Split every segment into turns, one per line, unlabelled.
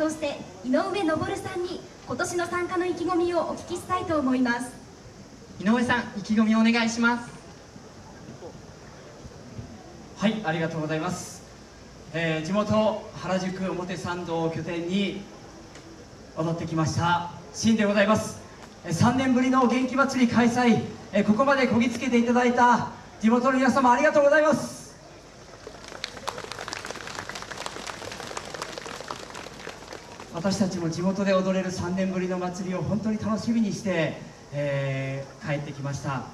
表して井上昇さんに今年の参加の意気込みをお聞きしたいと思います。
井上さん意気込みをお願いします。
はいありがとうございます、えー、地元原宿表参道を拠点に踊ってきましたシンでございます。3年ぶりの元気祭り開催。ここまでこぎつけていただいた地元の皆様ありがとうございます。私たちも地元で踊れる3年ぶりの祭りを本当に楽しみにして、えー、帰ってきました。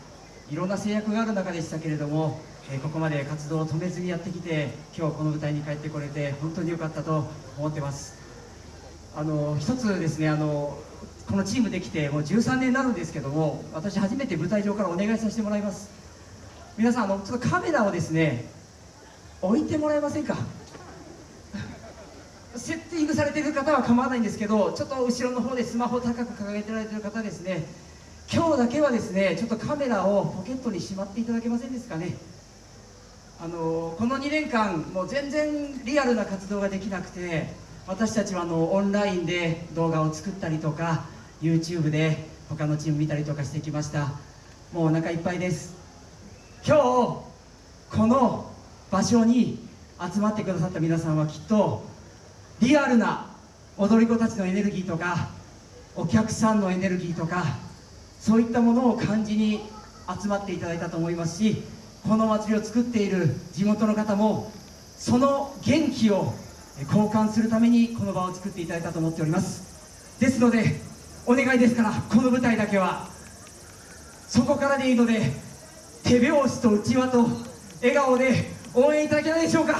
いろんな制約がある中でしたけれども、えー、ここまで活動を止めずにやってきて今日この舞台に帰ってこれて本当に良かったと思ってます。あの一つですねあのこのチームできてもう13年になるんですけども私初めて舞台上からお願いさせてもらいます。皆さんあのちょっとカメラをですね置いてもらえませんか？セッティングされている方は構わないんですけどちょっと後ろの方でスマホを高く掲げてられてる方ですね。今日だけはですねちょっとカメラをポケットにしまっていただけませんですかね。あのこの2年間もう全然リアルな活動ができなくて私たちはあのオンラインで動画を作ったりとか YouTube で他のチーム見たりとかしてきました。もうお腹いっぱいです。今日この場所に集まってくださった皆さんはきっとリアルな踊り子たちのエネルギーとかお客さんのエネルギーとかそういったものを感じに集まっていただいたと思いますしこの祭りを作っている地元の方もその元気を交換するためにこの場を作っていただいたと思っております。ですのでお願いですからこの舞台だけはそこからでいいので手拍子とうちわと笑顔で応援いただけないでしょうか。よ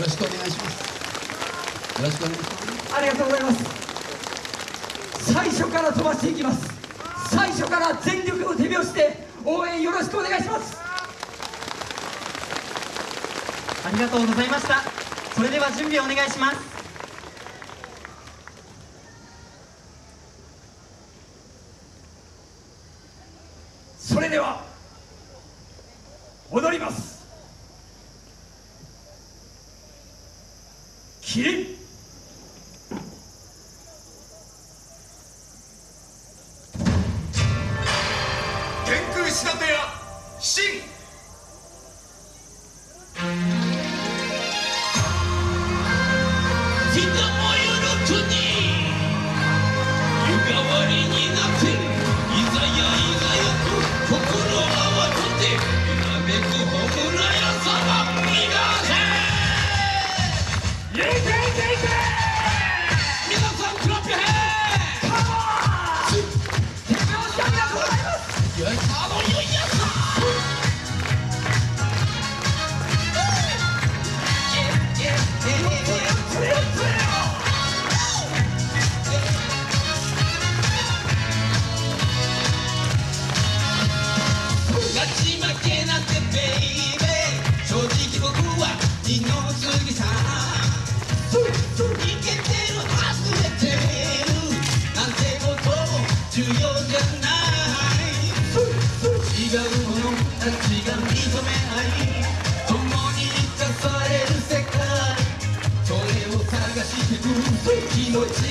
ろしくお願いします。よろしくお願いします。
ありがとうございます最初から飛ばしていきます。最初から全力の手拍子で応援よろしくお願いします。
ありがとうございました。それでは準備お願いします。
それでは踊ります。キリン
気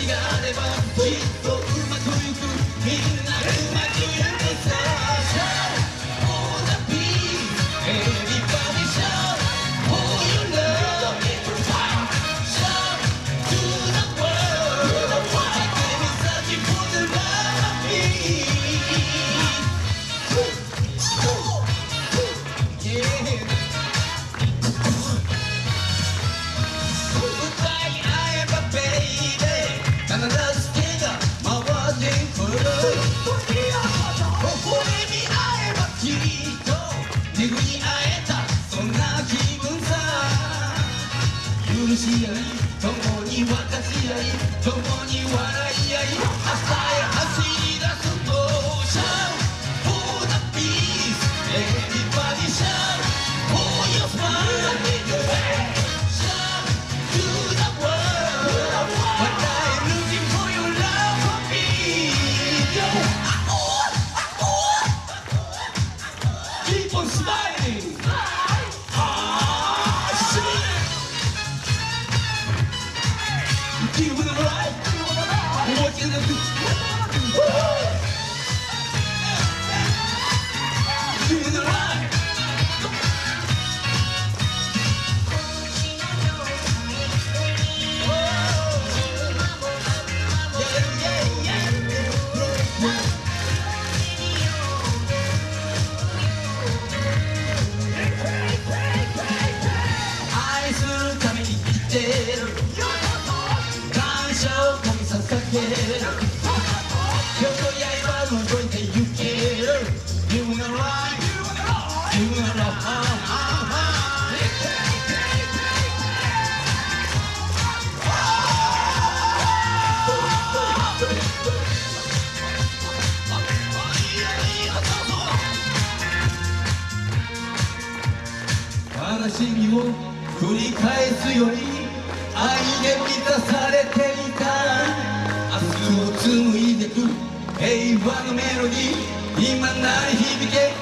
があればきっとうまくいく。し合い共に分かち合い共に笑い合い朝へ走り悲しみを繰り返すより愛で満たされていた。明日を紡いでく平和のメロディー。今なり響け。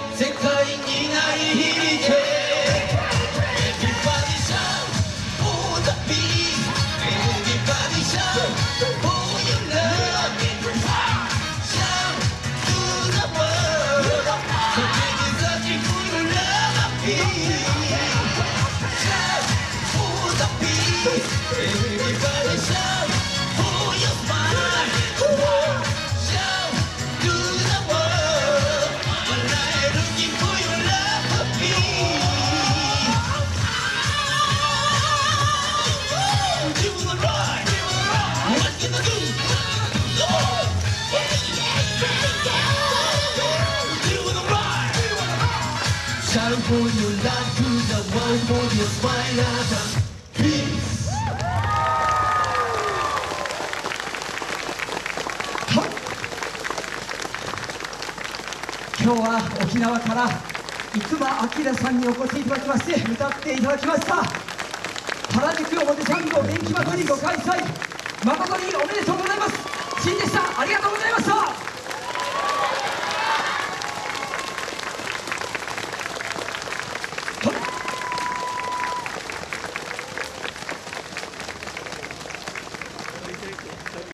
Shout for your love to the world for your smile at Peace
今日は沖縄から生馬明さんにお越しいただきまして歌っていただきました。原宿表参道電気まとりご開催。誠におめでとうございます。新でした。ありがとうございました。